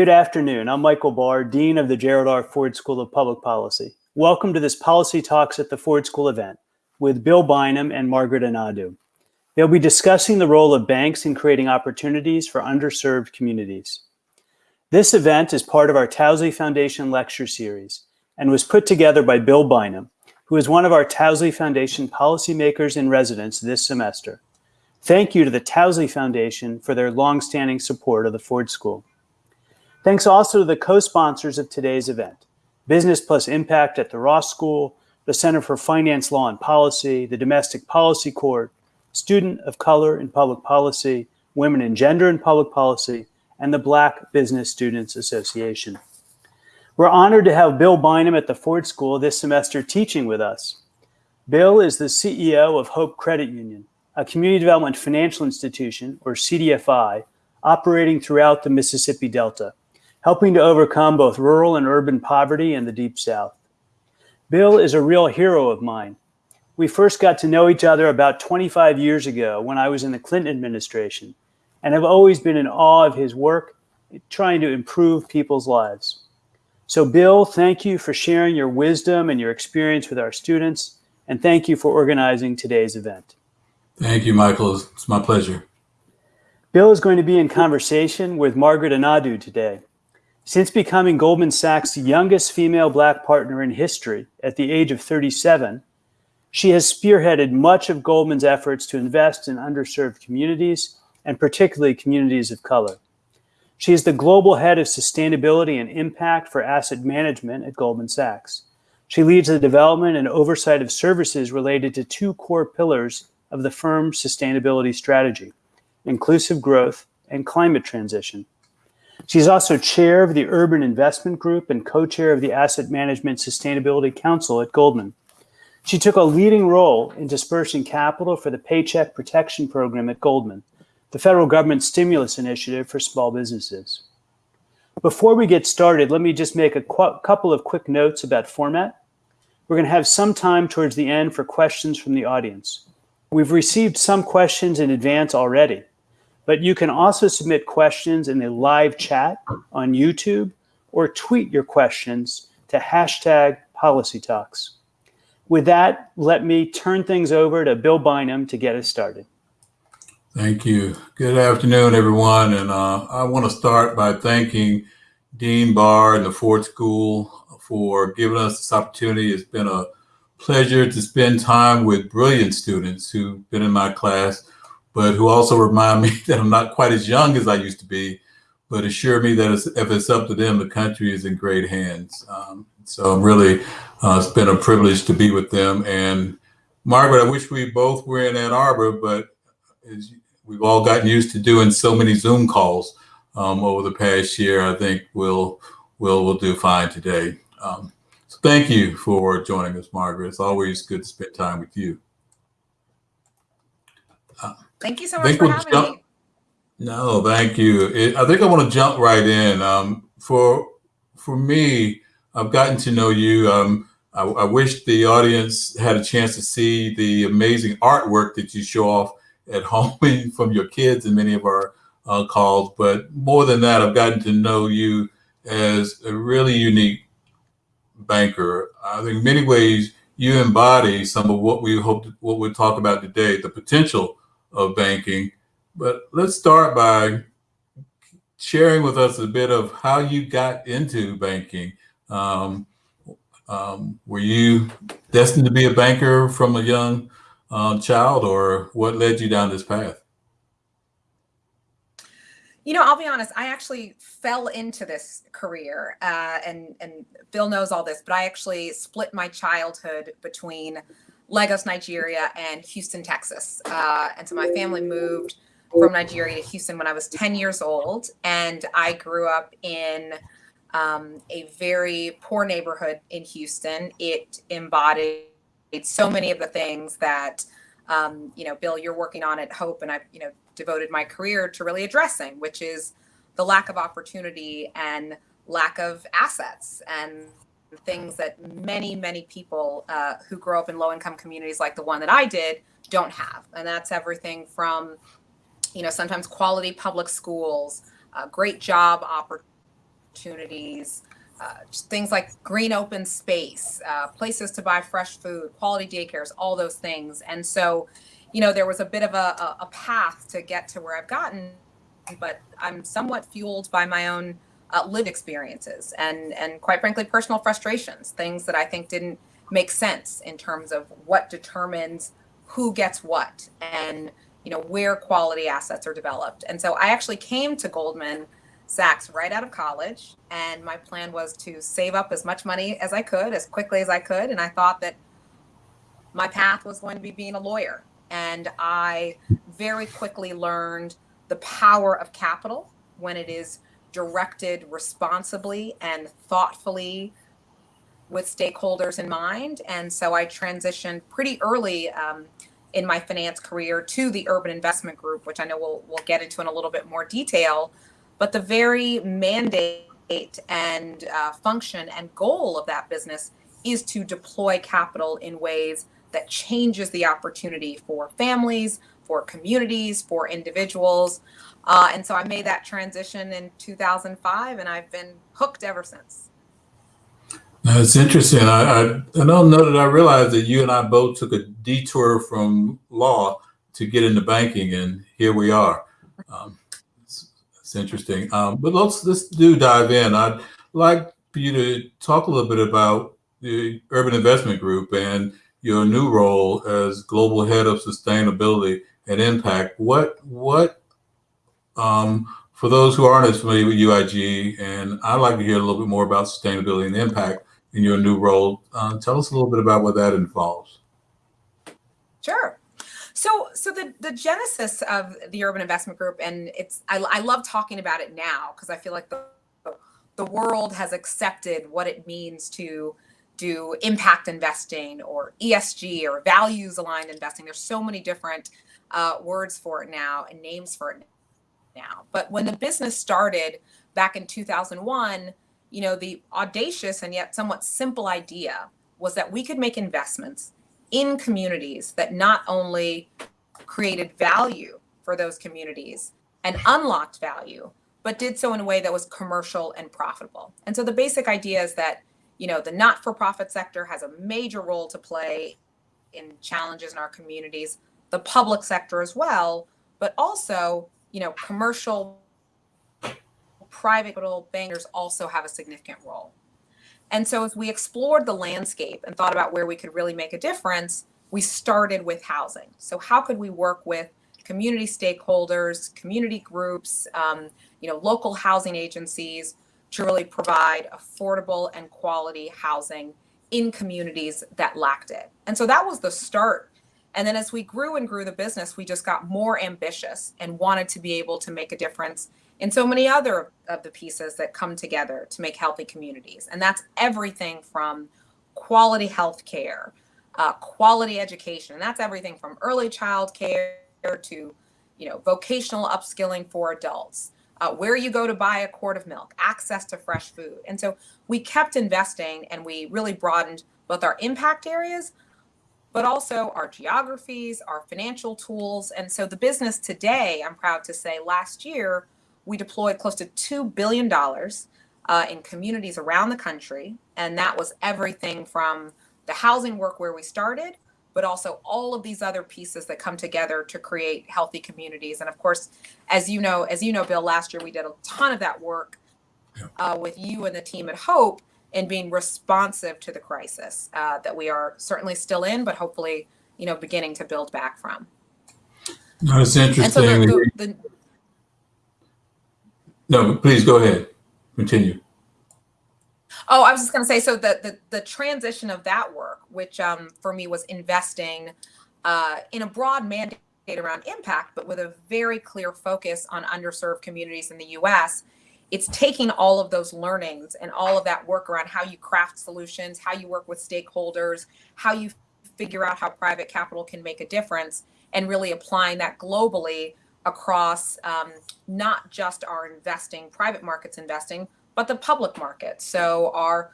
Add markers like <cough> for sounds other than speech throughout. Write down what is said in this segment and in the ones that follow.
Good afternoon. I'm Michael Barr, Dean of the Gerald R. Ford School of Public Policy. Welcome to this Policy Talks at the Ford School event with Bill Bynum and Margaret Anadu. They'll be discussing the role of banks in creating opportunities for underserved communities. This event is part of our Towsley Foundation lecture series and was put together by Bill Bynum, who is one of our Towsley Foundation policymakers in residence this semester. Thank you to the Towsley Foundation for their longstanding support of the Ford School. Thanks also to the co-sponsors of today's event, Business Plus Impact at the Ross School, the Center for Finance Law and Policy, the Domestic Policy Corps, Student of Color in Public Policy, Women and Gender in Public Policy, and the Black Business Students Association. We're honored to have Bill Bynum at the Ford School this semester teaching with us. Bill is the CEO of Hope Credit Union, a community development financial institution, or CDFI, operating throughout the Mississippi Delta, helping to overcome both rural and urban poverty in the Deep South. Bill is a real hero of mine. We first got to know each other about 25 years ago when I was in the Clinton administration and have always been in awe of his work trying to improve people's lives. So Bill, thank you for sharing your wisdom and your experience with our students, and thank you for organizing today's event. Thank you, Michael. It's my pleasure. Bill is going to be in conversation with Margaret Anadu today. Since becoming Goldman Sachs' youngest female black partner in history at the age of 37, she has spearheaded much of Goldman's efforts to invest in underserved communities and particularly communities of color. She is the global head of sustainability and impact for asset management at Goldman Sachs. She leads the development and oversight of services related to two core pillars of the firm's sustainability strategy, inclusive growth and climate transition. She's also chair of the Urban Investment Group and co-chair of the Asset Management Sustainability Council at Goldman. She took a leading role in dispersing capital for the Paycheck Protection Program at Goldman, the federal government stimulus initiative for small businesses. Before we get started, let me just make a couple of quick notes about format. We're going to have some time towards the end for questions from the audience. We've received some questions in advance already, but you can also submit questions in the live chat on YouTube or tweet your questions to hashtag policy talks. With that, let me turn things over to Bill Bynum to get us started. Thank you. Good afternoon, everyone. And uh, I want to start by thanking Dean Barr and the Ford School for giving us this opportunity. It's been a pleasure to spend time with brilliant students who've been in my class, but who also remind me <laughs> that I'm not quite as young as I used to be, but assure me that if it's up to them, the country is in great hands. Um, so I'm really, uh, it's been a privilege to be with them. And Margaret, I wish we both were in Ann Arbor, but we've all gotten used to doing so many Zoom calls um, over the past year. I think we'll we'll we'll do fine today. Um, so thank you for joining us, Margaret. It's always good to spend time with you. Thank you so much for we'll having jump, me. No, thank you. It, I think I want to jump right in. Um, for for me, I've gotten to know you. Um, I, I wish the audience had a chance to see the amazing artwork that you show off at <laughs> home from your kids in many of our uh, calls. But more than that, I've gotten to know you as a really unique banker. I think in many ways you embody some of what we hope to, what we'll talk about today, the potential of banking. But let's start by sharing with us a bit of how you got into banking. Um, um, were you destined to be a banker from a young um, child, or what led you down this path? You know, I'll be honest. I actually fell into this career, uh, and and Bill knows all this, but I actually split my childhood between Lagos, Nigeria, and Houston, Texas. Uh, and so my family moved from Nigeria to Houston when I was 10 years old, and I grew up in um, a very poor neighborhood in Houston. It embodied so many of the things that um, you know, Bill, you're working on at Hope, and I've you know devoted my career to really addressing, which is the lack of opportunity and lack of assets and things that many many people uh, who grow up in low income communities like the one that I did don't have, and that's everything from you know sometimes quality public schools, uh, great job opportunities uh, things like green open space, uh, places to buy fresh food, quality daycares, all those things. And so, you know, there was a bit of a, a path to get to where I've gotten, but I'm somewhat fueled by my own uh, lived experiences and, and quite frankly, personal frustrations, things that I think didn't make sense in terms of what determines who gets what and, you know, where quality assets are developed. And so I actually came to Goldman Sachs right out of college. And my plan was to save up as much money as I could, as quickly as I could. And I thought that my path was going to be being a lawyer. And I very quickly learned the power of capital when it is directed responsibly and thoughtfully with stakeholders in mind. And so I transitioned pretty early um, in my finance career to the Urban Investment Group, which I know we'll, we'll get into in a little bit more detail. But the very mandate and uh, function and goal of that business is to deploy capital in ways that changes the opportunity for families, for communities, for individuals. Uh, and so I made that transition in 2005, and I've been hooked ever since. That's interesting. I, I, I don't know that I realized that you and I both took a detour from law to get into banking, and here we are. Um, it's interesting. Um, but let's let's do dive in. I'd like for you to talk a little bit about the Urban Investment Group and your new role as global head of sustainability and impact. What what um, for those who aren't as familiar with UIG, and I'd like to hear a little bit more about sustainability and impact in your new role. Uh, tell us a little bit about what that involves. Sure. So, so the the genesis of the Urban Investment Group, and it's I, I love talking about it now because I feel like the the world has accepted what it means to do impact investing or ESG or values aligned investing. There's so many different uh, words for it now and names for it now. But when the business started back in 2001, you know, the audacious and yet somewhat simple idea was that we could make investments in communities that not only created value for those communities and unlocked value, but did so in a way that was commercial and profitable. And so the basic idea is that, you know, the not-for-profit sector has a major role to play in challenges in our communities, the public sector as well, but also, you know, commercial private bankers also have a significant role. And so as we explored the landscape and thought about where we could really make a difference, we started with housing. So how could we work with community stakeholders, community groups, um, you know, local housing agencies to really provide affordable and quality housing in communities that lacked it. And so that was the start. And then as we grew and grew the business, we just got more ambitious and wanted to be able to make a difference in so many other of the pieces that come together to make healthy communities. And that's everything from quality health care, uh, quality education, and that's everything from early child care to, you know, vocational upskilling for adults, uh, where you go to buy a quart of milk, access to fresh food. And so we kept investing and we really broadened both our impact areas, but also our geographies, our financial tools. And so the business today, I'm proud to say, last year, we deployed close to $2 billion uh, in communities around the country. And that was everything from the housing work where we started, but also all of these other pieces that come together to create healthy communities. And of course, as you know, as you know, Bill, last year we did a ton of that work uh, with you and the team at Hope in being responsive to the crisis uh, that we are certainly still in, but hopefully, you know, beginning to build back from. That's interesting. And so the, the, the, no, please go ahead. Continue. Oh, I was just going to say, so the, the, the transition of that work, which um, for me was investing uh, in a broad mandate around impact, but with a very clear focus on underserved communities in the U.S. It's taking all of those learnings and all of that work around how you craft solutions, how you work with stakeholders, how you figure out how private capital can make a difference, and really applying that globally across um, not just our investing, private markets investing, but the public market. So our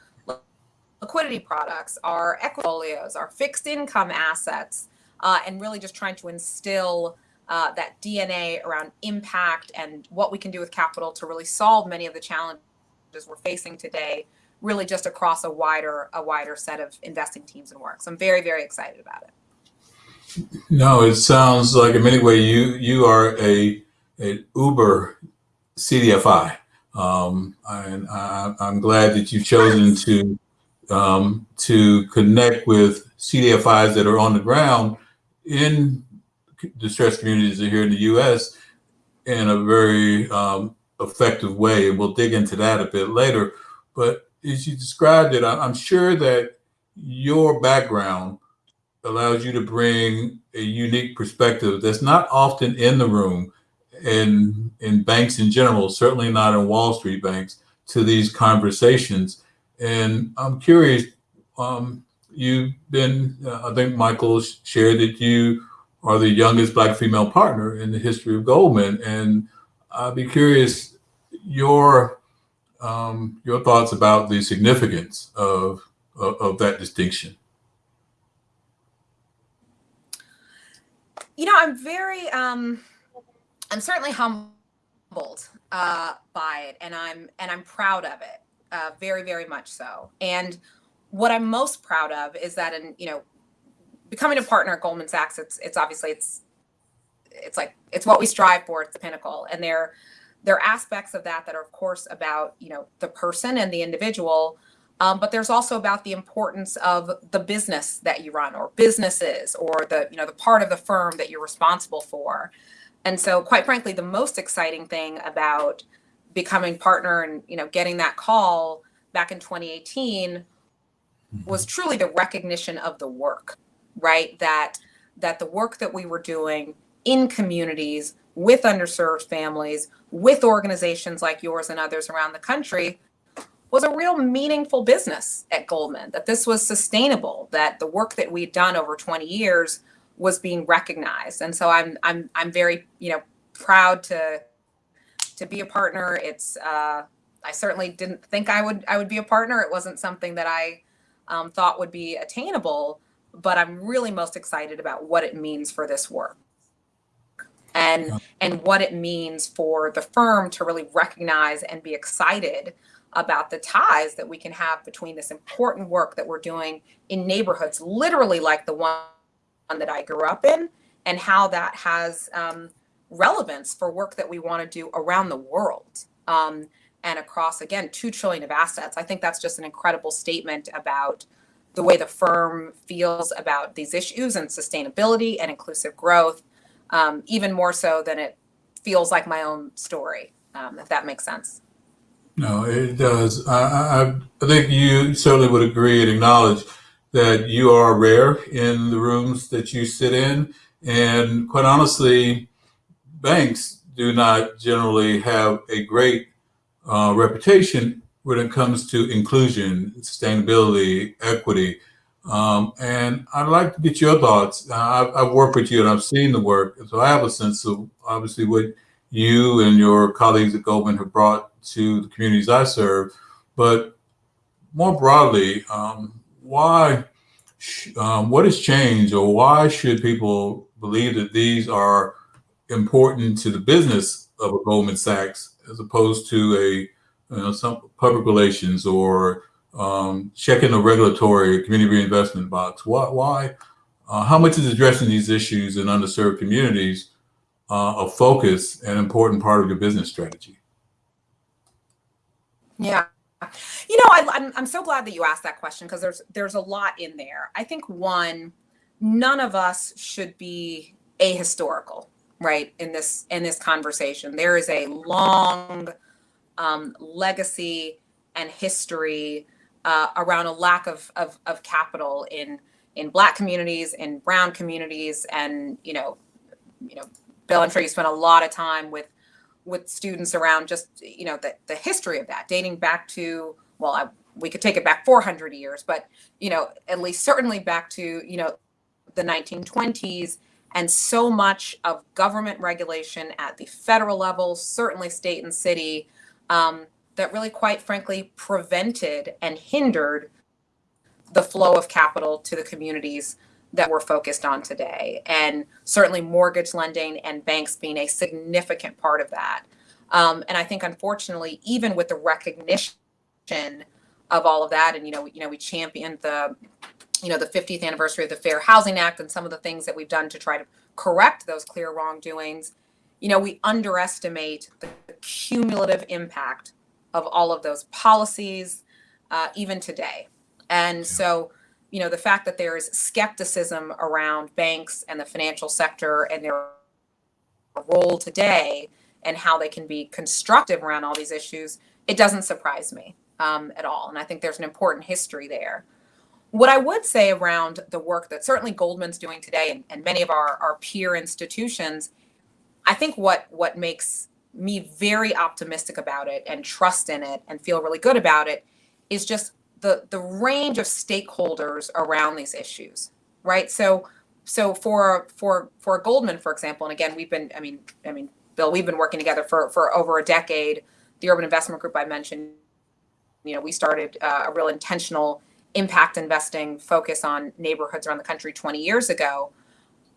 liquidity products, our portfolios, our fixed income assets, uh, and really just trying to instill uh, that DNA around impact and what we can do with capital to really solve many of the challenges we're facing today, really just across a wider a wider set of investing teams and work. So I'm very very excited about it. No, it sounds like in many ways you you are a an Uber CDFI, um, and I, am glad that you've chosen to um, to connect with CDFIs that are on the ground in distressed communities are here in the U.S. in a very um, effective way, and we'll dig into that a bit later. But as you described it, I'm sure that your background allows you to bring a unique perspective that's not often in the room in in banks in general, certainly not in Wall Street banks, to these conversations. And I'm curious, um, you've been, uh, I think Michael shared that you are the youngest black female partner in the history of Goldman. And I'd be curious your um, your thoughts about the significance of, of, of that distinction. You know, I'm very um, I'm certainly humbled uh, by it, and I'm and I'm proud of it, uh, very very much so. And what I'm most proud of is that in you know becoming a partner at Goldman Sachs, it's it's obviously it's it's like it's what we strive for. It's the pinnacle, and there there are aspects of that that are of course about you know the person and the individual. Um, but there's also about the importance of the business that you run or businesses or the you know the part of the firm that you're responsible for and so, quite frankly, the most exciting thing about becoming partner and you know getting that call back in 2018 was mm-hmm. truly the recognition of the work, right? That that the work that we were doing in communities with underserved families, with organizations like yours and others around the country was a real meaningful business at Goldman, that this was sustainable, that the work that we'd done over 20 years was being recognized. And so I'm I'm I'm very you know proud to to be a partner. It's uh, I certainly didn't think I would I would be a partner. It wasn't something that I um, thought would be attainable, but I'm really most excited about what it means for this work. And and what it means for the firm to really recognize and be excited about the ties that we can have between this important work that we're doing in neighborhoods literally like the one that I grew up in and how that has um, relevance for work that we want to do around the world. Um, and across, again, 2 trillion of assets. I think that's just an incredible statement about the way the firm feels about these issues and sustainability and inclusive growth, um, even more so than it feels like my own story, um, if that makes sense. No, it does. I, I, I think you certainly would agree and acknowledge that you are rare in the rooms that you sit in. And quite honestly, banks do not generally have a great uh, reputation when it comes to inclusion, sustainability, equity. Um, and I'd like to get your thoughts. I've, I've, worked with you and I've seen the work, so I have a sense of obviously what you and your colleagues at Goldman have brought to the communities I serve. But more broadly, um, why, um, what has changed or why should people believe that these are important to the business of a Goldman Sachs as opposed to a, you know, some public relations or um, checking the regulatory community reinvestment box? Why, why uh, how much is addressing these issues in underserved communities uh, a focus and important part of your business strategy? Yeah. You know, I, I'm I'm so glad that you asked that question because there's there's a lot in there. I think one, none of us should be ahistorical, right? In this in this conversation, there is a long um, legacy and history uh, around a lack of, of of capital in in Black communities, in Brown communities, and you know, you know, Bill, I'm sure you spent a lot of time with with students around just you know the, the history of that dating back to well I, we could take it back 400 years but you know at least certainly back to you know the 1920s and so much of government regulation at the federal level certainly state and city um, that really quite frankly prevented and hindered the flow of capital to the communities that we're focused on today. And certainly mortgage lending and banks being a significant part of that. Um, and I think, unfortunately, even with the recognition of all of that. And you know, you know, we championed the, you know, the 50th anniversary of the Fair Housing Act and some of the things that we've done to try to correct those clear wrongdoings. You know, we underestimate the cumulative impact of all of those policies, uh, even today. And so, you know, the fact that there is skepticism around banks and the financial sector and their role today and how they can be constructive around all these issues, it doesn't surprise me um, at all. And I think there's an important history there. What I would say around the work that certainly Goldman's doing today and, and many of our, our peer institutions, I think what what makes me very optimistic about it and trust in it and feel really good about it is just the the range of stakeholders around these issues, right? So so for for for Goldman, for example, and again, we've been, I mean, I mean, Bill, we've been working together for for over a decade. The Urban Investment Group I mentioned, you know, we started uh, a real intentional impact investing focus on neighborhoods around the country 20 years ago,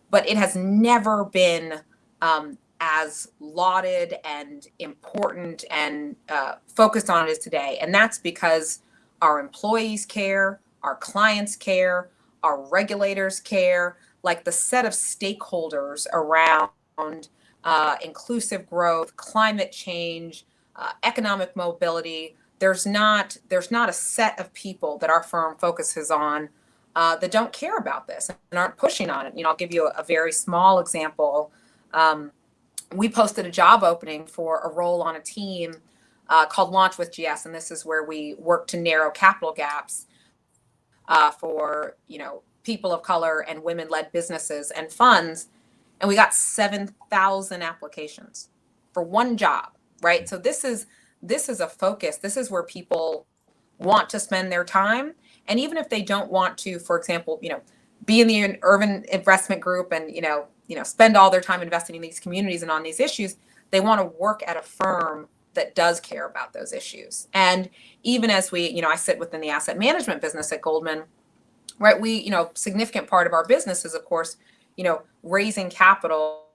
but it has never been um, as lauded and important and uh, focused on as today. And that's because our employees care, our clients care, our regulators care, like the set of stakeholders around uh, inclusive growth, climate change, uh, economic mobility. There's not there's not a set of people that our firm focuses on uh, that don't care about this and aren't pushing on it. You know, I'll give you a, a very small example. Um, we posted a job opening for a role on a team uh, called Launch with GS, and this is where we work to narrow capital gaps uh, for you know people of color and women-led businesses and funds, and we got seven thousand applications for one job. Right, so this is this is a focus. This is where people want to spend their time, and even if they don't want to, for example, you know, be in the urban investment group and you know you know spend all their time investing in these communities and on these issues, they want to work at a firm that does care about those issues. And even as we, you know, I sit within the asset management business at Goldman, right? We, you know, significant part of our business is, of course, you know, raising capital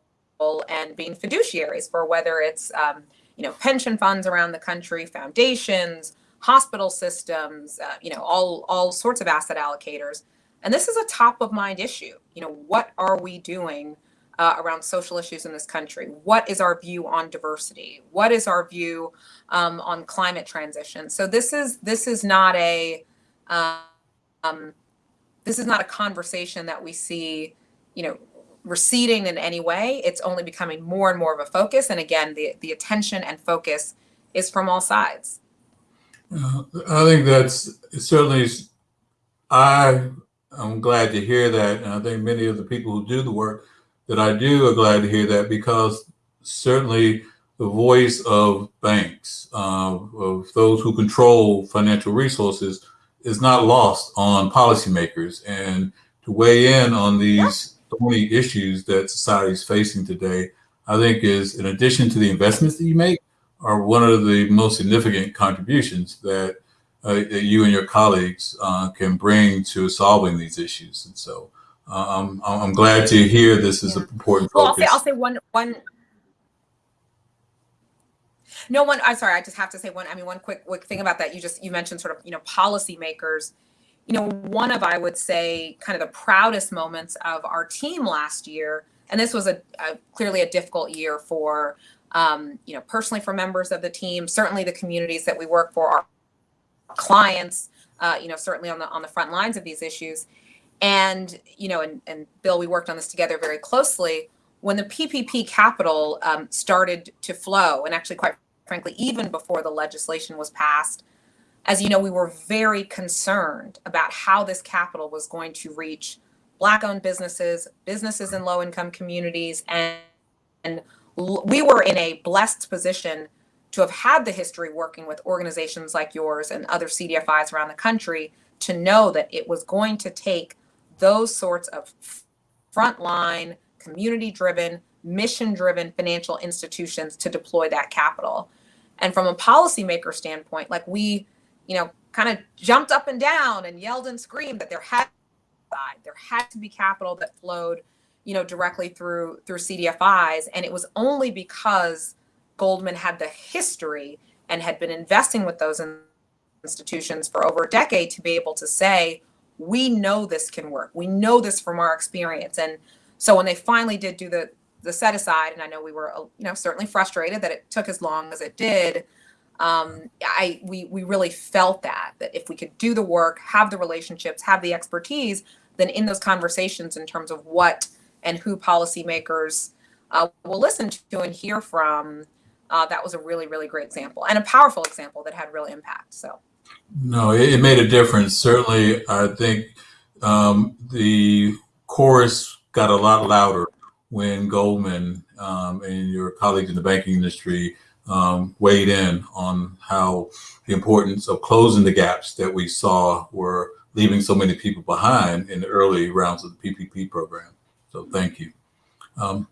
and being fiduciaries for whether it's, um, you know, pension funds around the country, foundations, hospital systems, uh, you know, all all sorts of asset allocators. And this is a top of mind issue. You know, what are we doing uh, around social issues in this country? What is our view on diversity? What is our view um, on climate transition? So this is this is not a um, this is not a conversation that we see, you know, receding in any way. It's only becoming more and more of a focus. And again, the the attention and focus is from all sides. Uh, I think that's certainly. I I'm glad to hear that, and I think many of the people who do the work that I do are glad to hear that because certainly the voice of banks, uh, of those who control financial resources, is not lost on policymakers. And to weigh in on these thorny issues that society is facing today, I think is in addition to the investments that you make, are one of the most significant contributions that, uh, that you and your colleagues uh, can bring to solving these issues. And so um, I'm glad to hear this is yeah. an important well, I'll say, I'll say one one. No one. I'm sorry. I just have to say one. I mean, one quick quick thing about that. You just you mentioned sort of you know policymakers. You know, one of I would say kind of the proudest moments of our team last year, and this was a, a clearly a difficult year for um, you know personally for members of the team, certainly the communities that we work for, our clients. Uh, you know, certainly on the on the front lines of these issues and, you know, and, and Bill, we worked on this together very closely. When the PPP capital um, started to flow, and actually, quite frankly, even before the legislation was passed, as you know, we were very concerned about how this capital was going to reach Black owned businesses, businesses in low income communities. And, and we were in a blessed position to have had the history working with organizations like yours and other CDFIs around the country to know that it was going to take those sorts of frontline, community driven, mission driven financial institutions to deploy that capital. And from a policymaker standpoint, like we, you know, kind of jumped up and down and yelled and screamed that there had there had to be capital that flowed, you know, directly through through CDFIs. And it was only because Goldman had the history and had been investing with those institutions for over a decade to be able to say, we know this can work. We know this from our experience. And so when they finally did do the the set aside, and I know we were you know certainly frustrated that it took as long as it did. Um, I we we really felt that that if we could do the work, have the relationships, have the expertise, then in those conversations in terms of what and who policymakers uh, will listen to and hear from, uh, that was a really really great example and a powerful example that had real impact. So. No, it, it made a difference. Certainly, I think um, the chorus got a lot louder when Goldman um, and your colleagues in the banking industry um, weighed in on how the importance of closing the gaps that we saw were leaving so many people behind in the early rounds of the PPP program. So thank you. Um,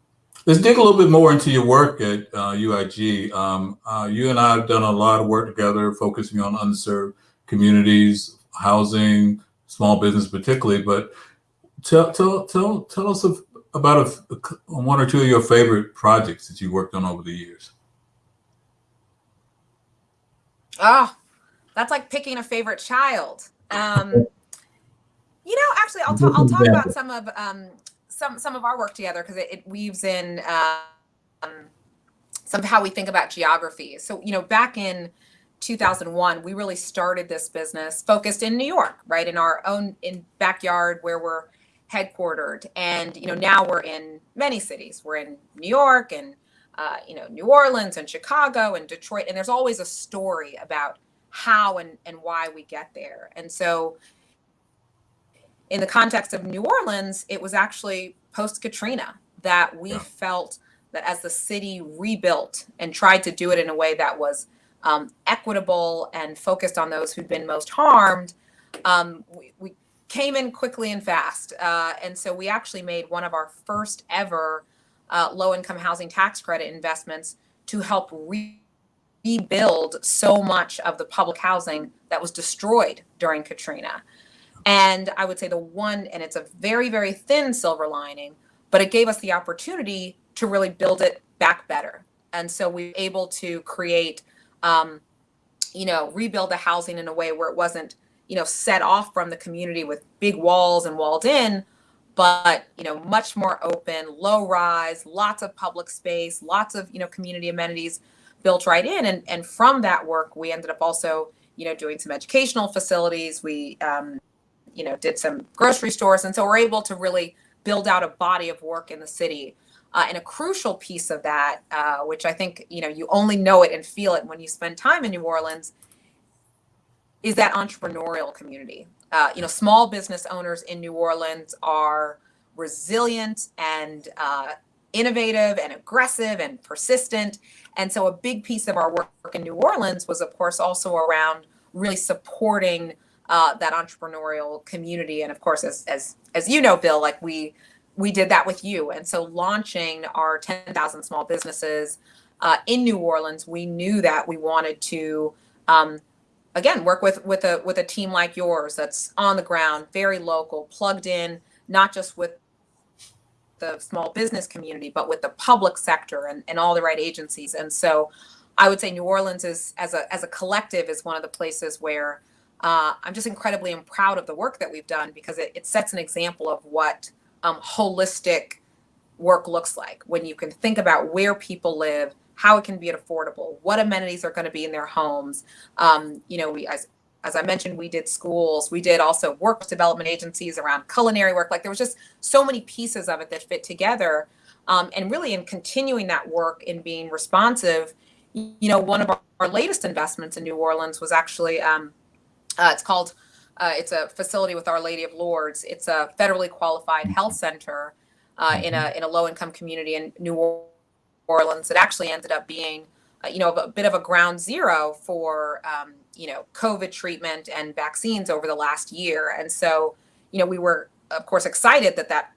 let's dig a little bit more into your work at uh, UIG. Um, uh, you and I have done a lot of work together focusing on underserved communities, housing, small business particularly, but tell, tell, tell, tell us of, about a, one or two of your favorite projects that you worked on over the years. Oh, that's like picking a favorite child. Um, you know, actually, I'll, ta- I'll talk about some of um, some some of our work together because it, it, weaves in um, some of how we think about geography. So, you know, back in 2001, we really started this business focused in New York, right, in our own in backyard where we're headquartered. And you know, now we're in many cities. We're in New York and uh, you know New Orleans and Chicago and Detroit. And there's always a story about how and and why we get there. And so, in the context of New Orleans, it was actually post Katrina that we yeah. felt that as the city rebuilt and tried to do it in a way that was um, equitable and focused on those who'd been most harmed, um, we, we came in quickly and fast. Uh, and so we actually made one of our first ever uh, low income housing tax credit investments to help re- rebuild so much of the public housing that was destroyed during Katrina. And I would say the one, and it's a very, very thin silver lining, but it gave us the opportunity to really build it back better. And so we were able to create, um, you know, rebuild the housing in a way where it wasn't you know, set off from the community with big walls and walled in, but you know, much more open, low rise, lots of public space, lots of you know community amenities built right in. And and from that work, we ended up also you know doing some educational facilities. We um, you know did some grocery stores, and so we're able to really build out a body of work in the city. Uh, and a crucial piece of that, uh, which I think you know you only know it and feel it when you spend time in New Orleans, is that entrepreneurial community. Uh, you know, small business owners in New Orleans are resilient and uh, innovative and aggressive and persistent. And so, a big piece of our work in New Orleans was, of course, also around really supporting uh, that entrepreneurial community. And of course, as as as you know, Bill, like we we did that with you. And so, launching our 10,000 small businesses uh, in New Orleans, we knew that we wanted to um, again work with with a with a team like yours that's on the ground very local plugged in not just with the small business community but with the public sector and, and all the right agencies and so i would say new orleans is as a as a collective is one of the places where uh, i'm just incredibly proud of the work that we've done because it, it sets an example of what um, holistic work looks like when you can think about where people live how it can be affordable, what amenities are going to be in their homes. Um, you know, we as as I mentioned, we did schools, we did also work development agencies around culinary work. Like there was just so many pieces of it that fit together. Um, and really, in continuing that work in being responsive, you know, one of our, our latest investments in New Orleans was actually um, uh, it's called uh, it's a facility with Our Lady of Lourdes. It's a federally qualified health center uh, in a in a low income community in New Orleans Orleans, it actually ended up being, uh, you know, a bit of a ground zero for, um, you know, COVID treatment and vaccines over the last year. And so, you know, we were, of course, excited that that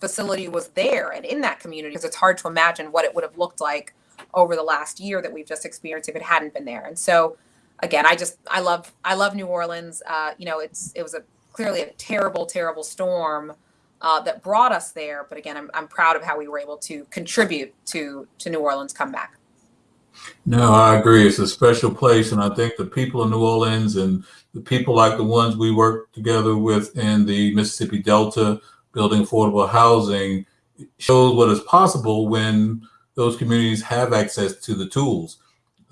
facility was there and in that community because it's hard to imagine what it would have looked like over the last year that we've just experienced if it hadn't been there. And so, again, I just I love I love New Orleans. Uh, you know, it's it was a clearly a terrible terrible storm uh, that brought us there. But again, I'm, I'm proud of how we were able to contribute to to New Orleans comeback. No, I agree. It's a special place, and I think the people of New Orleans and the people like the ones we work together with in the Mississippi Delta, building affordable housing, shows what is possible when those communities have access to the tools.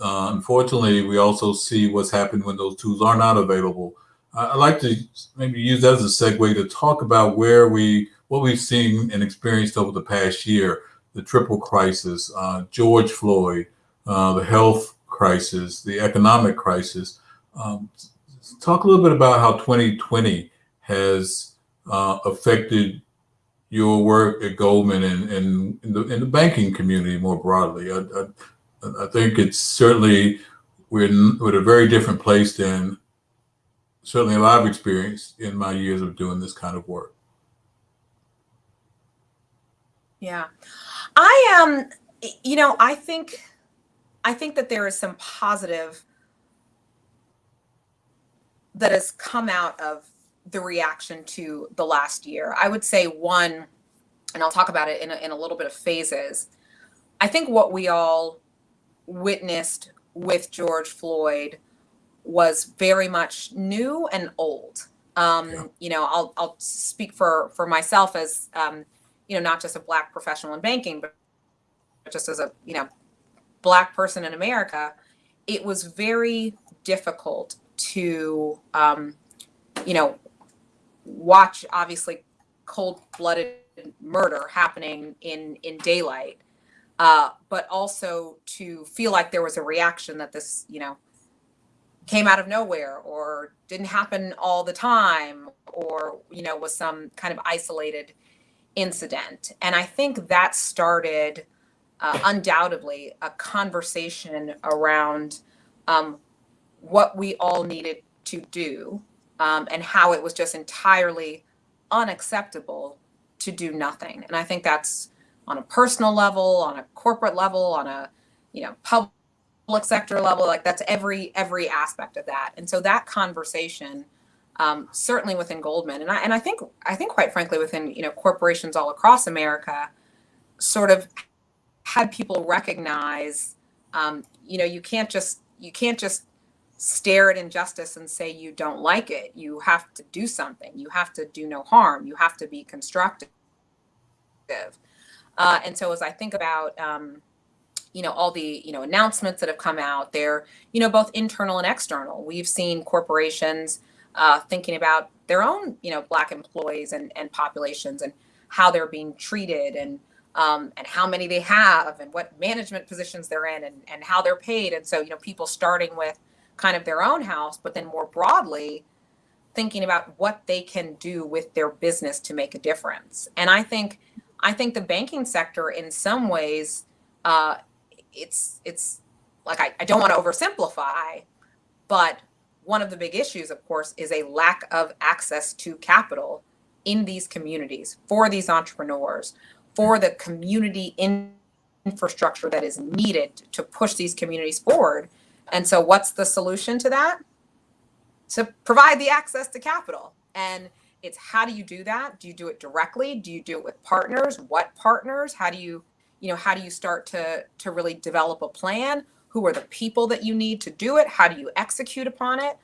Uh, unfortunately, we also see what's happened when those tools are not available. I, I'd like to maybe use that as a segue to talk about where we, what we've seen and experienced over the past year, the triple crisis, uh, George Floyd, uh, the health crisis, the economic crisis. Um, talk a little bit about how 2020 has uh, affected your work at Goldman and, and in, the, in the banking community more broadly. I, I, I think it's certainly we're in, we're a very different place than certainly a lot of experience in my years of doing this kind of work. Yeah, I um, you know, I think I think that there is some positive that has come out of the reaction to the last year. I would say one, and I'll talk about it in a, in a little bit of phases. I think what we all witnessed with George Floyd was very much new and old. Um, yeah. You know, I'll I'll speak for for myself as um, you know not just a black professional in banking, but just as a you know black person in America. It was very difficult to um, you know watch obviously cold-blooded murder happening in in daylight uh, but also to feel like there was a reaction that this you know came out of nowhere or didn't happen all the time or you know was some kind of isolated incident and i think that started uh, undoubtedly a conversation around um, what we all needed to do um, and how it was just entirely unacceptable to do nothing. And I think that's on a personal level, on a corporate level, on a you know public sector level. Like that's every every aspect of that. And so that conversation, um, certainly within Goldman, and I and I think I think quite frankly within you know corporations all across America, sort of had people recognize, um, you know, you can't just you can't just stare at injustice and say you don't like it. You have to do something. You have to do no harm. You have to be constructive. Uh, and so as I think about, um, you know, all the, you know, announcements that have come out, they're, you know, both internal and external. We've seen corporations uh, thinking about their own, you know, black employees and, and populations and how they're being treated and, um, and how many they have and what management positions they're in and, and how they're paid. And so, you know, people starting with, kind of their own house, but then more broadly, thinking about what they can do with their business to make a difference. And I think, I think the banking sector, in some ways, uh, it's it's like I, I don't want to oversimplify, but one of the big issues, of course, is a lack of access to capital in these communities for these entrepreneurs, for the community infrastructure that is needed to push these communities forward. And so what's the solution to that? To provide the access to capital. And it's how do you do that? Do you do it directly? Do you do it with partners? What partners? How do you, you know, how do you start to to really develop a plan? Who are the people that you need to do it? How do you execute upon it?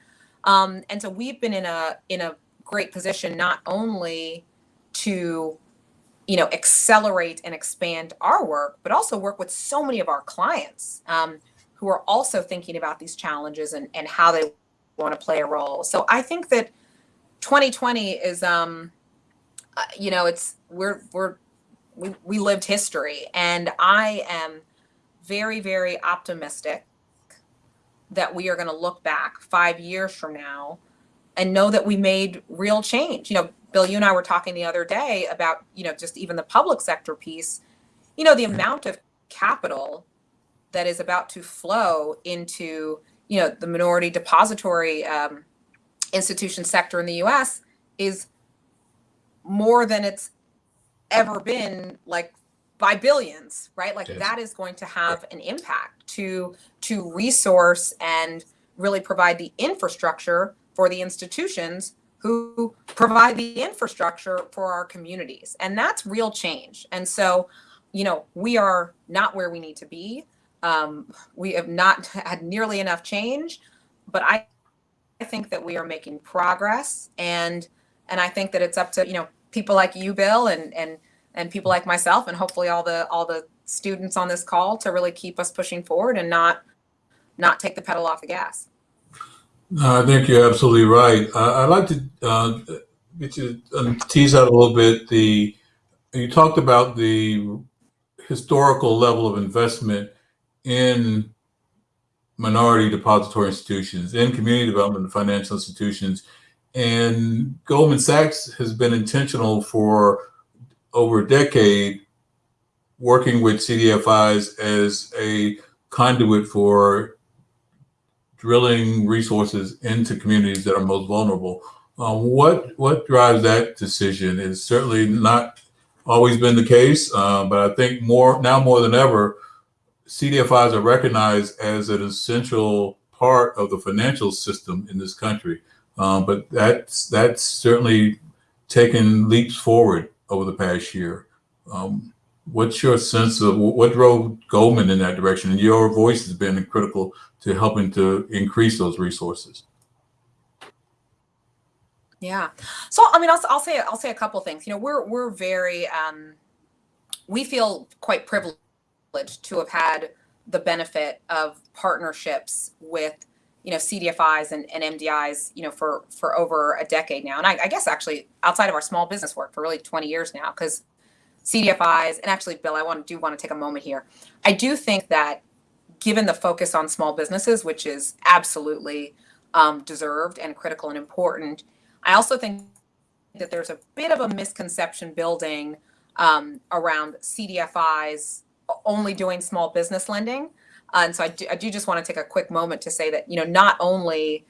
Um, and so we've been in a in a great position not only to you know accelerate and expand our work, but also work with so many of our clients. Um, who are also thinking about these challenges and, and how they want to play a role. So I think that 2020 is, um, uh, you know, it's we're we're we, we lived history, and I am very very optimistic that we are going to look back five years from now and know that we made real change. You know, Bill, you and I were talking the other day about you know just even the public sector piece. You know, the amount of capital that is about to flow into you know the minority depository um, institution sector in the U.S. is more than it's ever been like by billions right? Like that is going to have an impact to to resource and really provide the infrastructure for the institutions who provide the infrastructure for our communities. And that's real change. And so you know we are not where we need to be. Um, we have not <laughs> had nearly enough change, but I, I think that we are making progress, and and I think that it's up to you know people like you, Bill, and and and people like myself, and hopefully all the all the students on this call to really keep us pushing forward and not not take the pedal off the gas. I think you're absolutely right. I'd like to uh, get you um, tease out a little bit the you talked about the historical level of investment in minority depository institutions, in community development and financial institutions. And Goldman Sachs has been intentional for over a decade working with CDFIs as a conduit for drilling resources into communities that are most vulnerable. Um, what what drives that decision is certainly not always been the case, uh, but I think more now more than ever, CDFIs are recognized as an essential part of the financial system in this country. Um, but that's that's certainly taken leaps forward over the past year. Um, what's your sense of what drove Goldman in that direction? And your voice has been critical to helping to increase those resources. Yeah. So I mean, I'll, I'll say I'll say a couple things. You know, we're we're very um, we feel quite privileged to have had the benefit of partnerships with you know CDFIs and, and MDIs you know for for over a decade now, and I, I guess actually outside of our small business work for really 20 years now because CDFIs and actually Bill, I want to do want to take a moment here. I do think that given the focus on small businesses, which is absolutely um, deserved and critical and important I also think that there's a bit of a misconception building um, around CDFIs only doing small business lending. Uh, and so I do, I do just want to take a quick moment to say that, you know, not only,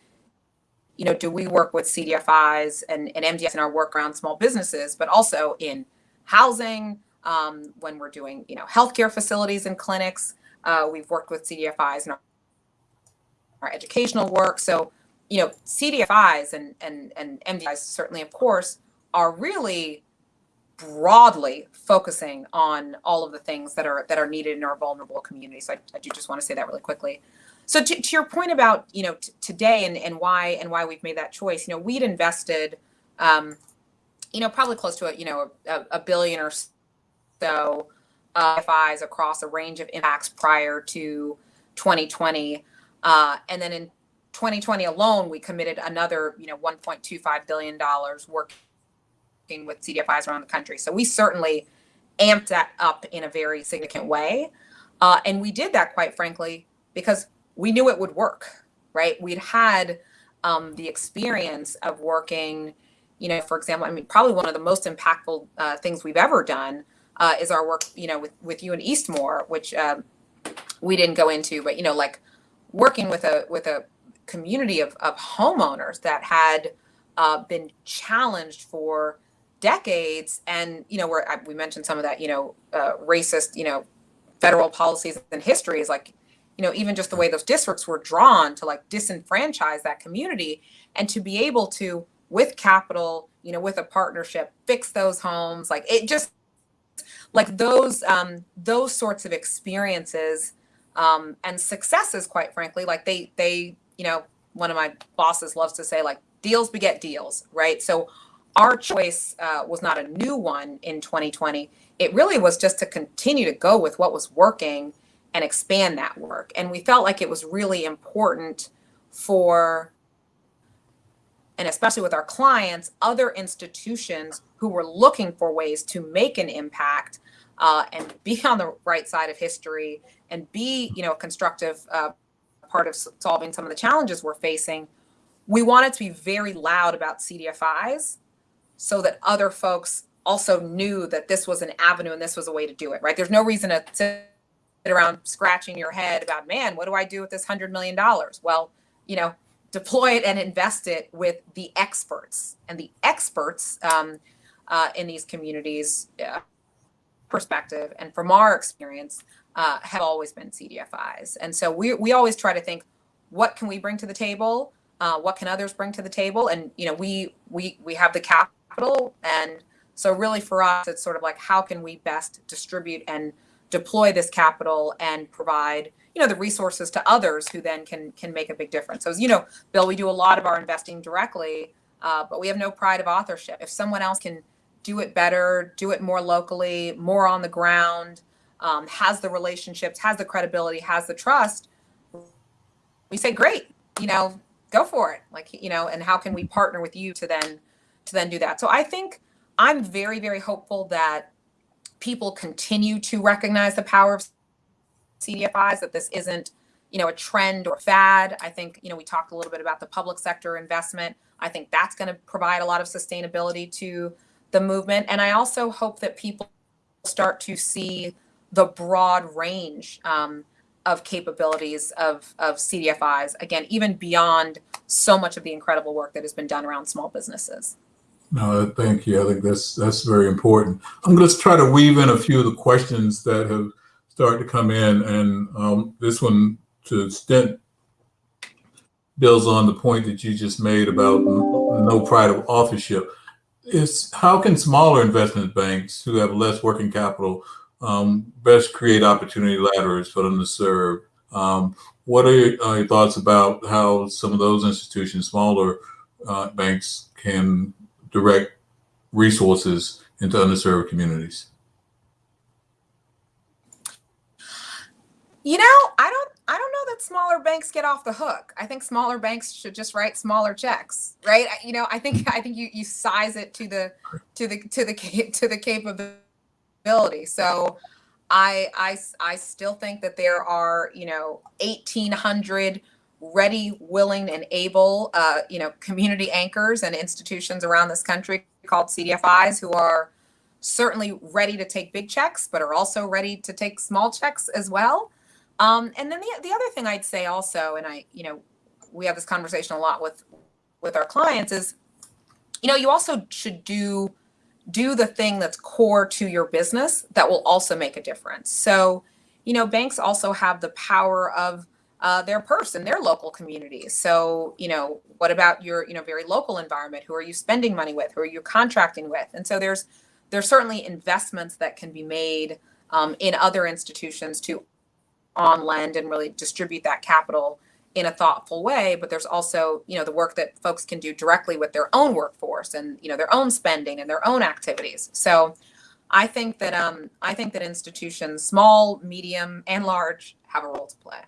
you know, do we work with CDFIs and, and MDIs in our work around small businesses, but also in housing, um, when we're doing, you know, healthcare facilities and clinics. Uh, we've worked with CDFIs in our, our educational work. So you know, CDFIs and, and, and MDIs certainly, of course, are really broadly focusing on all of the things that are that are needed in our vulnerable communities. I, I do just want to say that really quickly. So to, to your point about you know today and, and why and why we've made that choice, you know, we'd invested, um, you know, probably close to a you know a, a billion or so uh, FIs across a range of impacts prior to 2020, uh, and then in 2020 alone, we committed another, you know, 1.25 billion dollars working with CDFIs around the country. So we certainly amped that up in a very significant way, uh, and we did that quite frankly because we knew it would work. Right? We'd had um, the experience of working. You know, for example, I mean, probably one of the most impactful uh, things we've ever done uh, is our work. You know, with with you and Eastmoor, which um, we didn't go into, but you know, like working with a with a community of, of homeowners that had uh, been challenged for decades and you know where we mentioned some of that you know uh, racist you know federal policies and history is like you know even just the way those districts were drawn to like disenfranchise that community and to be able to with capital you know with a partnership fix those homes like it just like those um those sorts of experiences um and successes quite frankly like they they you know, one of my bosses loves to say, like, deals beget deals, right? So our choice uh, was not a new one in 2020. It really was just to continue to go with what was working and expand that work. And we felt like it was really important for, and especially with our clients, other institutions who were looking for ways to make an impact uh, and be on the right side of history and be, you know, a constructive uh, part of solving some of the challenges we're facing, we wanted to be very loud about CDFIs so that other folks also knew that this was an avenue and this was a way to do it, right? There's no reason to sit around scratching your head about, man, what do I do with this $100 million? Well, you know, deploy it and invest it with the experts. And the experts um, uh, in these communities uh, perspective and from our experience uh, have always been CDFIs. And so we, we always try to think, what can we bring to the table? Uh, what can others bring to the table? And, you know, we, we, we have the capital. And so really for us, it's sort of like, how can we best distribute and deploy this capital and provide, you know the resources to others who then can can make a big difference? So as you know bill we do a lot of our investing directly uh, but we have no pride of authorship. If someone else can do it better do it more locally more on the ground um, has the relationships has the credibility has the trust we say great you know go for it. Like you know and how can we partner with you to then to then do that so i think i'm very very hopeful that people continue to recognize the power of CDFIs, that this isn't, you know, a trend or fad. I think, you know, we talked a little bit about the public sector investment. I think that's going to provide a lot of sustainability to the movement. And I also hope that people start to see the broad range um, of capabilities of, of CDFIs, again, even beyond so much of the incredible work that has been done around small businesses. No, thank you. I think that's that's very important. I'm going to try to weave in a few of the questions that have started to come in, and um, this one to extent builds on the point that you just made about no pride of authorship. Is how can smaller investment banks who have less working capital um, best create opportunity ladders for them to serve? Um, what are your, are your, thoughts about how some of those institutions, smaller uh, banks, can direct resources into underserved communities? You know, I don't I don't know that smaller banks get off the hook. I think smaller banks should just write smaller checks, right? You know, I think I think you you size it to the to the to the to the capability. So I I I still think that there are, you know, 1800 ready, willing, and able, uh, you know, community anchors and institutions around this country called CDFIs who are certainly ready to take big checks, but are also ready to take small checks as well. Um, and then the, the other thing I'd say also, and I, you know, we have this conversation a lot with with our clients is, you know, you also should do do the thing that's core to your business that will also make a difference. So, you know, banks also have the power of uh, their purse in their local communities. So, you know, what about your, you know, very local environment? Who are you spending money with? Who are you contracting with? And so there's there's certainly investments that can be made um, in other institutions to on lend and really distribute that capital in a thoughtful way but there's also you know the work that folks can do directly with their own workforce and you know their own spending and their own activities so i think that um i think that institutions small medium and large have a role to play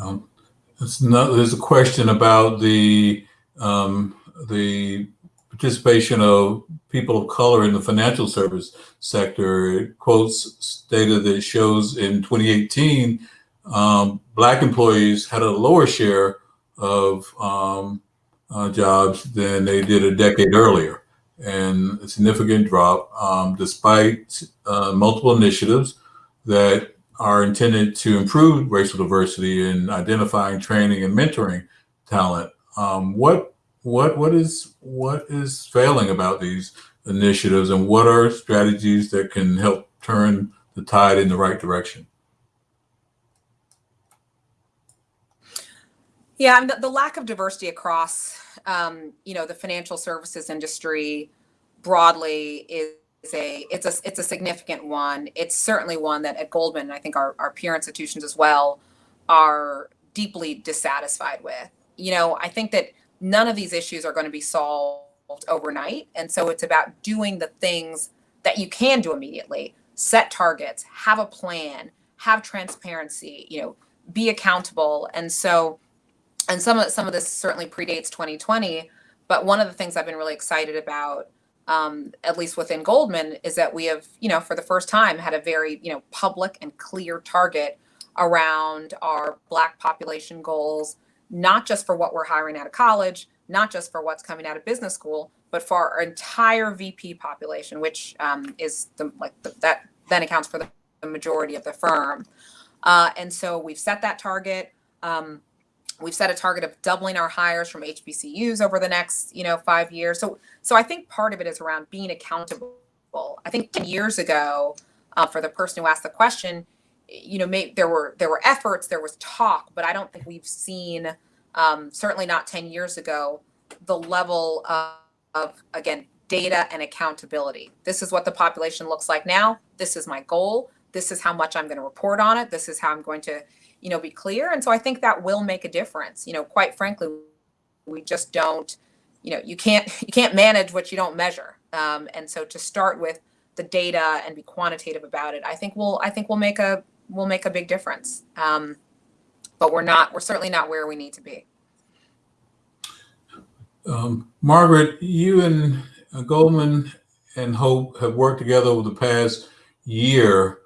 um, not, there's a question about the um, the participation of people of color in the financial service sector. It quotes data that shows in 2018, um, black employees had a lower share of um, uh, jobs than they did a decade earlier, and a significant drop, um, despite uh, multiple initiatives that are intended to improve racial diversity in identifying, training, and mentoring talent. Um, what what what is what is failing about these initiatives, and what are strategies that can help turn the tide in the right direction? Yeah, the, the lack of diversity across, um, you know, the financial services industry broadly is a it's a it's a significant one. It's certainly one that at Goldman, I think our, our peer institutions as well, are deeply dissatisfied with. You know, I think that none of these issues are going to be solved overnight. And so it's about doing the things that you can do immediately. Set targets, have a plan, have transparency, you know, be accountable. And so and some of some of this certainly predates 2020, but one of the things I've been really excited about um, at least within Goldman, is that we have, you know, for the first time had a very, you know, public and clear target around our Black population goals, not just for what we're hiring out of college, not just for what's coming out of business school, but for our entire VP population, which um, is the like the, that then accounts for the, the majority of the firm. Uh, and so we've set that target. Um, We've set a target of doubling our hires from HBCUs over the next, you know, five years. So, so I think part of it is around being accountable. I think 10 years ago, uh, for the person who asked the question, you know, there were there were efforts, there was talk, but I don't think we've seen, um, certainly not 10 years ago, the level of, of again data and accountability. This is what the population looks like now. This is my goal this is how much I'm going to report on it. This is how I'm going to, you know, be clear. And so I think that will make a difference. You know, quite frankly, we just don't, you know, you can't <laughs> you can't manage what you don't measure. Um, and so to start with the data and be quantitative about it, I think we'll I think we'll make a will make a big difference. Um, but we're not we're certainly not where we need to be. Um, Margaret, you and uh, Goldman and Hope have worked together over the past year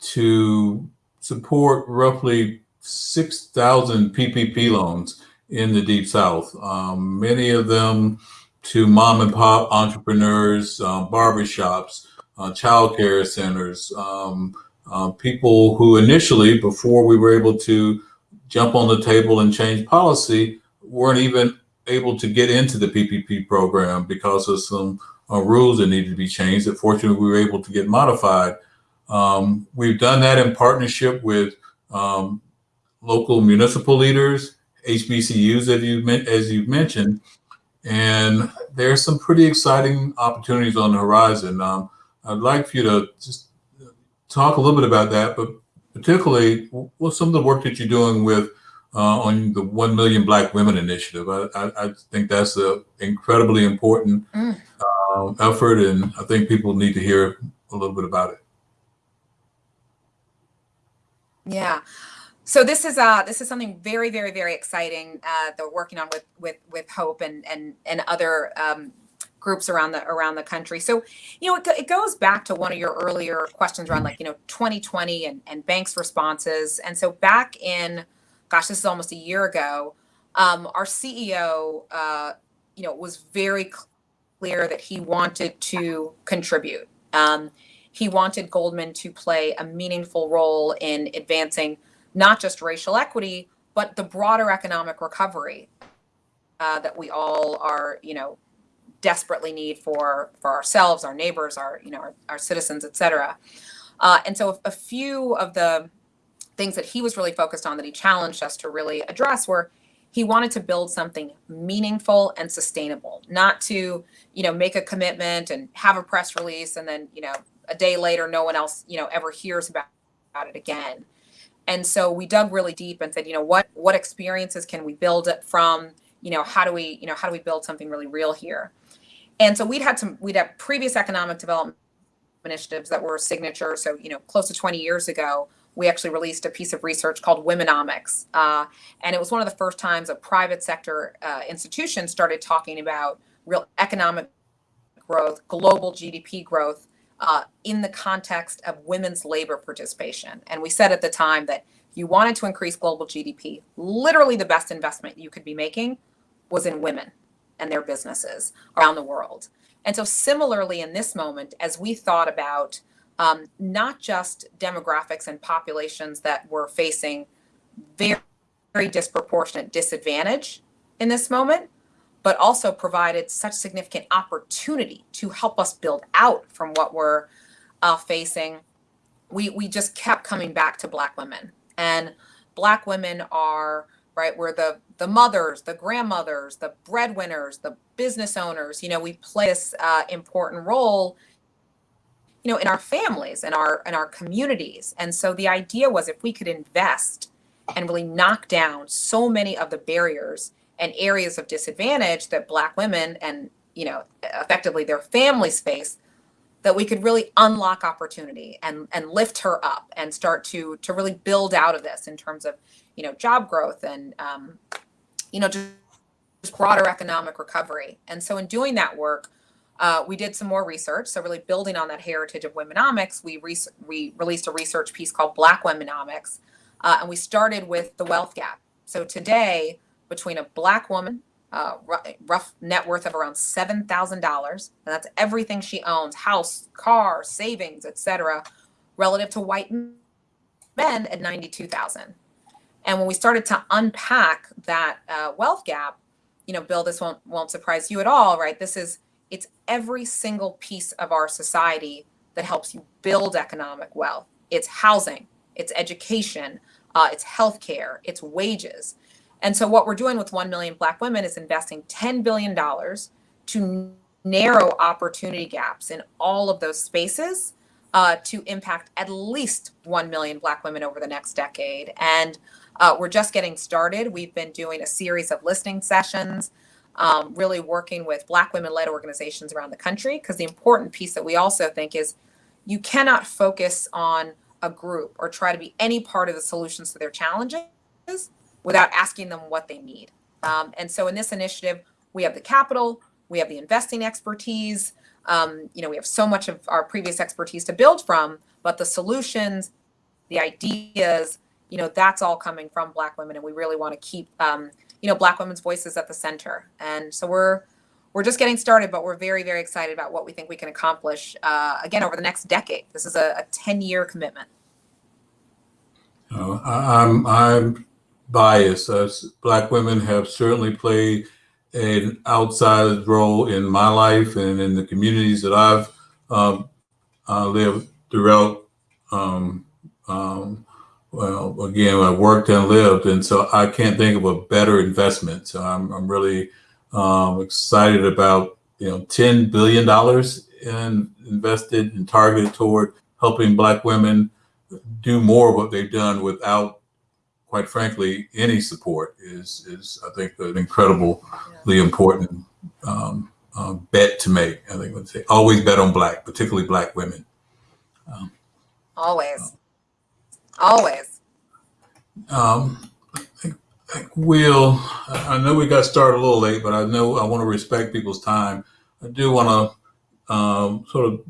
to support roughly 6,000 PPP loans in the Deep South. Um, many of them to mom and pop entrepreneurs, um, barbershops, uh, childcare centers, um, uh, people who initially, before we were able to jump on the table and change policy, weren't even able to get into the PPP program because of some uh, rules that needed to be changed that fortunately we were able to get modified. Um, we've done that in partnership with um, local municipal leaders, HBCUs, as you as you mentioned, and there's some pretty exciting opportunities on the horizon. Um, I'd like for you to just talk a little bit about that, but particularly what's some of the work that you're doing with uh, on the 1 Million Black Women Initiative. I, I, I think that's an incredibly important mm. uh, effort, and I think people need to hear a little bit about it. Yeah. So this is uh this is something very very very exciting uh, that we're working on with with with Hope and and and other um, groups around the around the country. So you know it, it goes back to one of your earlier questions around like you know 2020 and and banks responses. And so back in gosh this is almost a year ago, um, our CEO uh, you know was very clear that he wanted to contribute. Um, he wanted Goldman to play a meaningful role in advancing not just racial equity, but the broader economic recovery uh, that we all are, you know, desperately need for for ourselves, our neighbors, our you know our, our citizens, et cetera. Uh, and so a few of the things that he was really focused on that he challenged us to really address were he wanted to build something meaningful and sustainable, not to you know make a commitment and have a press release and then you know a day later no one else you know ever hears about, about it again and so we dug really deep and said you know what what experiences can we build it from? You know how do we you know how do we build something really real here? And so we'd had some we'd had previous economic development initiatives that were signature. So you know close to 20 years ago we actually released a piece of research called womenomics uh, and it was one of the first times a private sector uh, institution started talking about real economic growth global gdp growth uh, in the context of women's labor participation. And we said at the time that you wanted to increase global GDP, literally the best investment you could be making was in women and their businesses around the world. And so, similarly, in this moment, as we thought about um, not just demographics and populations that were facing very, very disproportionate disadvantage in this moment, but also provided such significant opportunity to help us build out from what we're uh, facing. We, we just kept coming back to Black women. And Black women are, right, we're the, the mothers, the grandmothers, the breadwinners, the business owners. You know, we play this uh, important role you know in our families and our in our communities and so the idea was if we could invest and really knock down so many of the barriers and areas of disadvantage that black women and you know effectively their families face that we could really unlock opportunity and and lift her up and start to to really build out of this in terms of you know job growth and um, you know just, just broader economic recovery. And so in doing that work uh, we did some more research. So really building on that heritage of womenomics we, re- we released a research piece called black womenomics uh, and we started with the wealth gap. So today between a black woman, uh, rough net worth of around seven thousand dollars, and that's everything she owns, house, car, savings, etc., relative to white men at ninety-two thousand. And when we started to unpack that uh, wealth gap, you know, Bill, this won't won't surprise you at all, right? This is it's every single piece of our society that helps you build economic wealth. It's housing, it's education, uh, it's healthcare, it's wages. And so what we're doing with 1 million black women is investing $10 billion to narrow opportunity gaps in all of those spaces uh, to impact at least 1 million Black women over the next decade. And uh, we're just getting started. We've been doing a series of listening sessions, um, really working with Black women led organizations around the country. Because the important piece that we also think is you cannot focus on a group or try to be any part of the solutions to their challenges without asking them what they need. Um, and so in this initiative, we have the capital, we have the investing expertise, um, you know, we have so much of our previous expertise to build from, but the solutions, the ideas, you know, that's all coming from Black women, and we really want to keep, um, you know, Black women's voices at the center. And so we're we're just getting started, but we're very very excited about what we think we can accomplish uh, again over the next decade. This is a, ten year commitment. Uh, I'm I'm biased. As Black women have certainly played an outsized role in my life and in the communities that I've um, uh, lived throughout. Um, um, well, again, I worked and lived, and so I can't think of a better investment. So I'm, I'm really um, excited about you know ten billion dollars in, invested and targeted toward helping Black women do more of what they've done without quite frankly, any support is is I think an incredibly important um, uh, bet to make. I think would say always bet on black, particularly black women. Um, always, uh, always. Um, I think, I think we'll. I know we got started a little late, but I know I want to respect people's time. I do want to um, sort of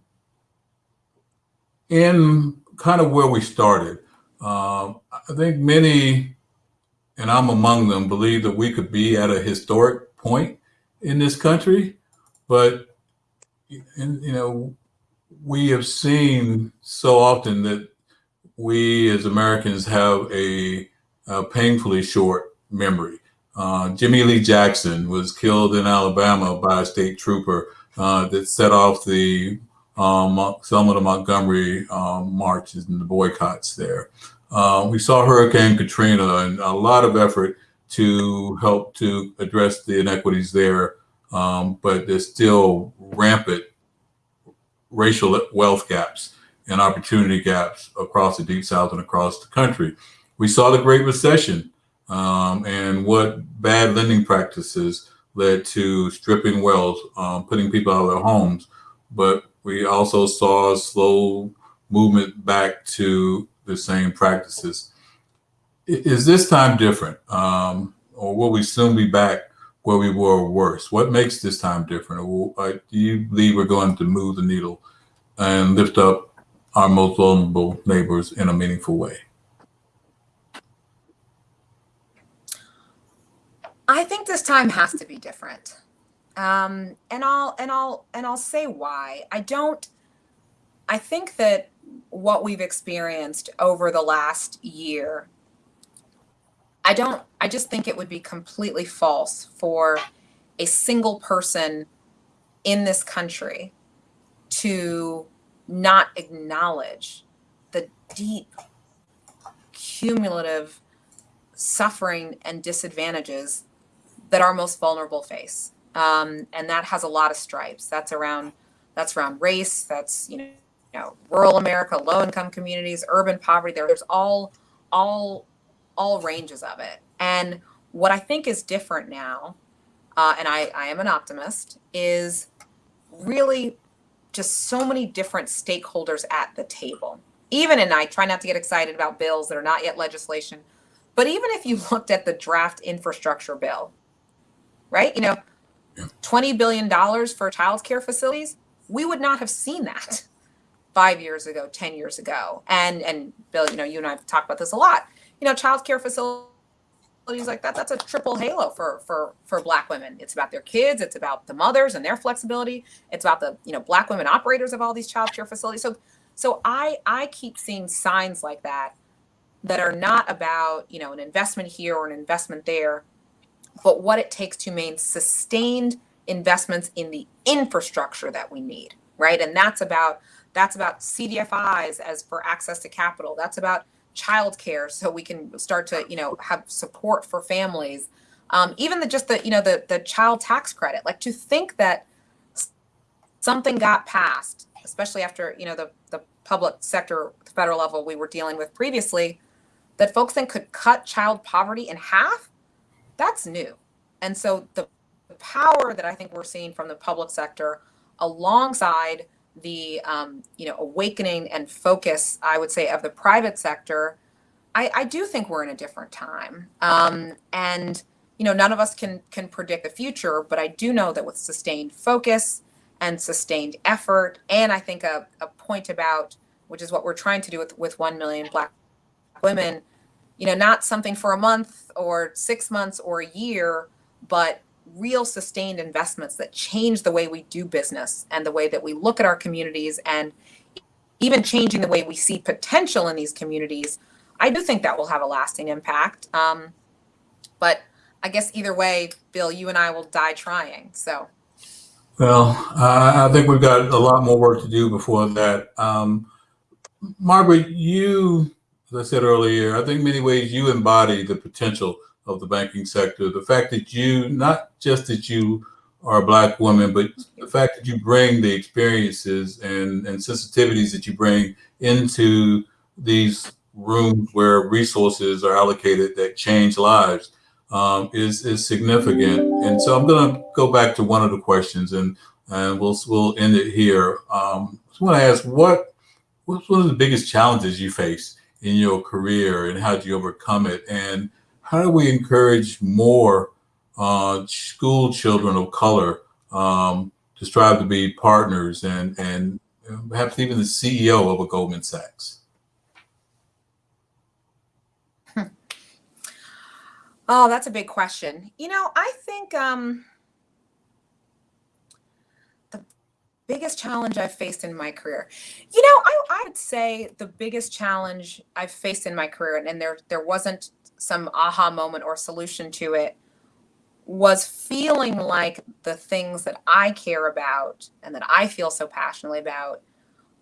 end kind of where we started. Um, I think many, and I'm among them, believe that we could be at a historic point in this country, but you know, we have seen so often that we as Americans have a, a painfully short memory. Uh, Jimmie Lee Jackson was killed in Alabama by a state trooper uh, that set off the um, some of the Montgomery um, marches and the boycotts there. Uh, we saw Hurricane Katrina and a lot of effort to help to address the inequities there, um, but there's still rampant racial wealth gaps and opportunity gaps across the Deep South and across the country. We saw the Great Recession um, and what bad lending practices led to stripping wealth, um, putting people out of their homes. But we also saw a slow movement back to the same practices. Is this time different? Um, or will we soon be back where we were worse? What makes this time different? Uh, do you believe we're going to move the needle and lift up our most vulnerable neighbors in a meaningful way? I think this time has to be different. Um, and I'll and I'll and I'll say why. I don't I think that what we've experienced over the last year, I don't, I just think it would be completely false for a single person in this country to not acknowledge the deep cumulative suffering and disadvantages that our most vulnerable face. Um, and that has a lot of stripes. That's around that's around race. That's you know you know, rural America, low income communities, urban poverty. There, there's all, all, all ranges of it. And what I think is different now, uh, and I, I am an optimist, is really just so many different stakeholders at the table. Even, and I try not to get excited about bills that are not yet legislation, but even if you <laughs> looked at the draft infrastructure bill, right? You know, $20 billion for childcare facilities, we would not have seen that five years ago, 10 years ago. And, and Bill, you know, you and I have talked about this a lot, you know, childcare facilities like that, that's a triple halo for, for, for black women. It's about their kids. It's about the mothers and their flexibility. It's about the, you know, black women operators of all these childcare facilities. So, so I, I keep seeing signs like that, that are not about, you know, an investment here or an investment there, but what it takes to maintain sustained investments in the infrastructure that we need, right? And that's about that's about CDFIs as for access to capital. That's about childcare, so we can start to you know have support for families. Um, even the just the you know the the child tax credit. Like to think that something got passed, especially after you know the the public sector, the federal level we were dealing with previously, that folks then could cut child poverty in half. That's new, and so the power that I think we're seeing from the public sector, alongside the um, you know awakening and focus, I would say, of the private sector, I, I do think we're in a different time. Um, and you know, none of us can can predict the future, but I do know that with sustained focus and sustained effort, and I think a, a point about which is what we're trying to do with with one million Black women, you know, not something for a month or six months or a year, but real sustained investments that change the way we do business and the way that we look at our communities and even changing the way we see potential in these communities, I do think that will have a lasting impact. Um, but I guess either way, Bill, you and I will die trying. So. Well, uh, I think we've got a lot more work to do before that. Um, Margaret, you, as I said earlier, I think many ways you embody the potential of the banking sector. The fact that you, not just that you are a black woman, but the fact that you bring the experiences and, and sensitivities that you bring into these rooms where resources are allocated that change lives um, is is significant. And so I'm going to go back to one of the questions, and and we'll we'll end it here. Um, I just want to ask what what's one of the biggest challenges you face in your career, and how do you overcome it? And how do we encourage more uh, school children of color um, to strive to be partners and and perhaps even the CEO of a Goldman Sachs? Oh, that's a big question. You know, I think um, the biggest challenge I've faced in my career, you know, I, I would say the biggest challenge I've faced in my career, and, and there there wasn't some aha moment or solution to it, was feeling like the things that I care about and that I feel so passionately about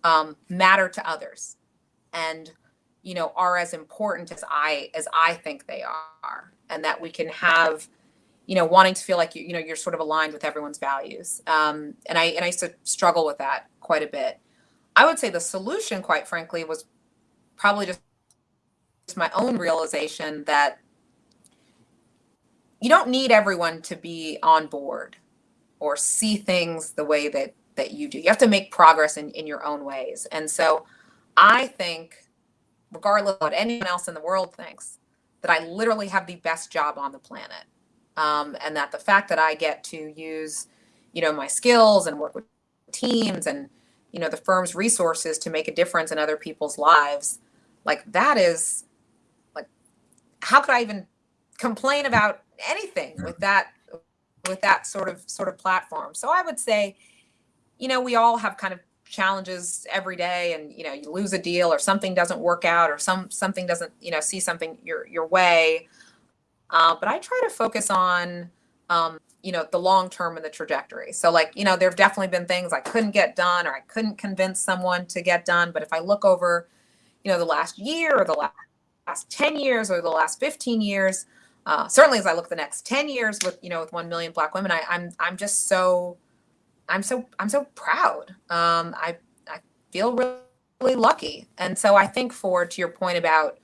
um, matter to others, and you know are as important as I as I think they are. And that we can have you know wanting to feel like you, you know you're sort of aligned with everyone's values. Um, and i and i used to struggle with that quite a bit. I would say the solution quite frankly was probably just my own realization that you don't need everyone to be on board or see things the way that that you do you have to make progress in, in your own ways and so i think regardless of what anyone else in the world thinks that I literally have the best job on the planet. Um, and that the fact that I get to use, you know, my skills and work with teams and, you know, the firm's resources to make a difference in other people's lives, like that is how could I even complain about anything with that, with that sort of, sort of platform? So I would say, you know, we all have kind of challenges every day and you know you lose a deal or something doesn't work out or some something doesn't you know see something your your way. Uh, but i try to focus on um, you know the long term and the trajectory. So like you know there have definitely been things i couldn't get done or i couldn't convince someone to get done. But if i look over you know the last year or the last, last 10 years or the last 15 years uh, certainly as i look the next 10 years with you know with 1 million black women I, i'm i'm just so I'm so I'm so proud. Um, I I feel really, really lucky, and so I think for to your point about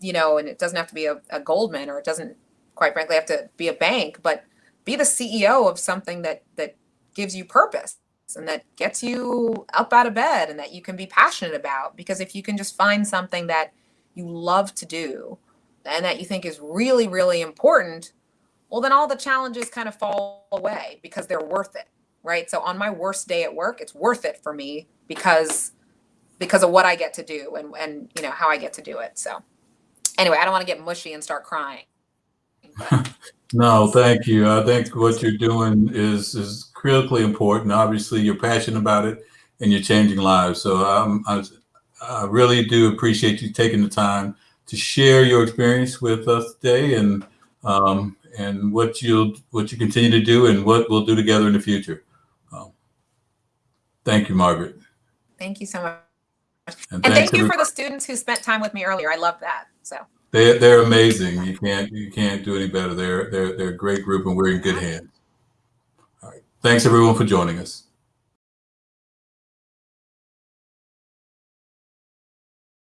you know, and it doesn't have to be a, a Goldman or it doesn't quite frankly have to be a bank, but be the CEO of something that that gives you purpose and that gets you up out of bed and that you can be passionate about. Because if you can just find something that you love to do and that you think is really, really important, well, then all the challenges kind of fall away because they're worth it right? So on my worst day at work, it's worth it for me because because of what I get to do and and you know how I get to do it. So anyway, I don't want to get mushy and start crying. <laughs> no, thank you. I think what you're doing is is critically important. Obviously, you're passionate about it and you're changing lives. So um, I, I really do appreciate you taking the time to share your experience with us today and um, and what you'll what you continue to do and what we'll do together in the future. Thank you, Margaret. Thank you so much. And, and thank you for the students who spent time with me earlier. I love that. So they they're amazing. You can't you can't do any better. They're they're they're a great group and we're in good hands. All right. Thanks everyone for joining us.